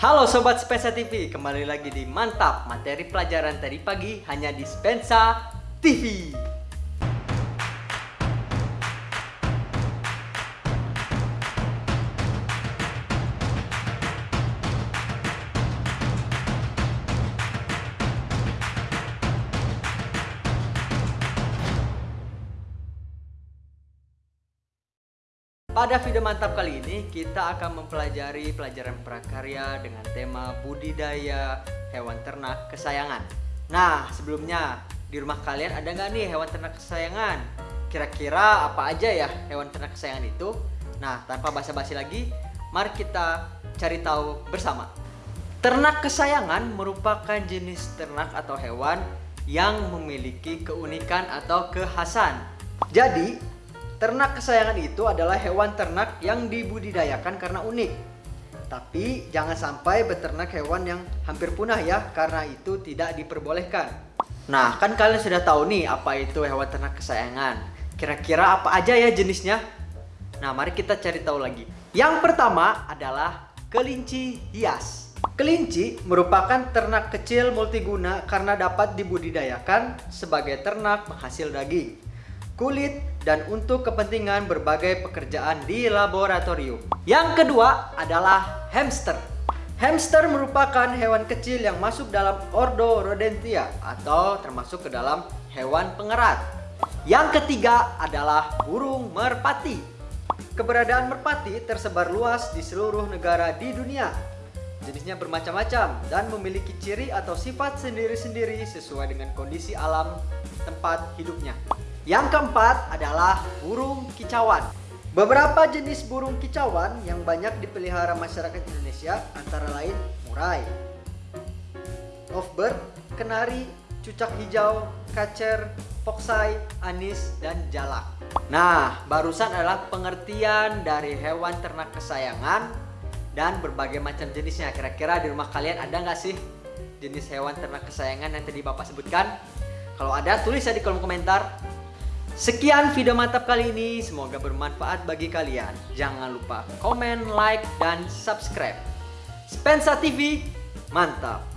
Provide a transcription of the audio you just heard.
Halo Sobat Spensa TV, kembali lagi di Mantap Materi pelajaran tadi pagi hanya di Spensa TV Pada video mantap kali ini kita akan mempelajari pelajaran prakarya dengan tema budidaya hewan ternak kesayangan. Nah sebelumnya di rumah kalian ada nggak nih hewan ternak kesayangan? Kira-kira apa aja ya hewan ternak kesayangan itu? Nah tanpa basa-basi lagi, mari kita cari tahu bersama. Ternak kesayangan merupakan jenis ternak atau hewan yang memiliki keunikan atau kekhasan. Jadi Ternak kesayangan itu adalah hewan ternak yang dibudidayakan karena unik. Tapi jangan sampai beternak hewan yang hampir punah ya, karena itu tidak diperbolehkan. Nah, kan kalian sudah tahu nih apa itu hewan ternak kesayangan. Kira-kira apa aja ya jenisnya? Nah, mari kita cari tahu lagi. Yang pertama adalah kelinci hias. Kelinci merupakan ternak kecil multiguna karena dapat dibudidayakan sebagai ternak penghasil daging kulit, dan untuk kepentingan berbagai pekerjaan di laboratorium. Yang kedua adalah hamster. Hamster merupakan hewan kecil yang masuk dalam ordo Rodentia atau termasuk ke dalam hewan pengerat. Yang ketiga adalah burung merpati. Keberadaan merpati tersebar luas di seluruh negara di dunia. Jenisnya bermacam-macam dan memiliki ciri atau sifat sendiri-sendiri sesuai dengan kondisi alam tempat hidupnya. Yang keempat adalah burung kicauan. Beberapa jenis burung kicauan yang banyak dipelihara masyarakat Indonesia antara lain murai, lovebird, kenari, cucak hijau, kacer, foksai, anis, dan jalak. Nah, barusan adalah pengertian dari hewan ternak kesayangan dan berbagai macam jenisnya. Kira-kira di rumah kalian ada nggak sih jenis hewan ternak kesayangan yang tadi Bapak sebutkan? Kalau ada, tulis ya di kolom komentar. Sekian video mantap kali ini, semoga bermanfaat bagi kalian. Jangan lupa komen, like, dan subscribe. Spensa TV, mantap!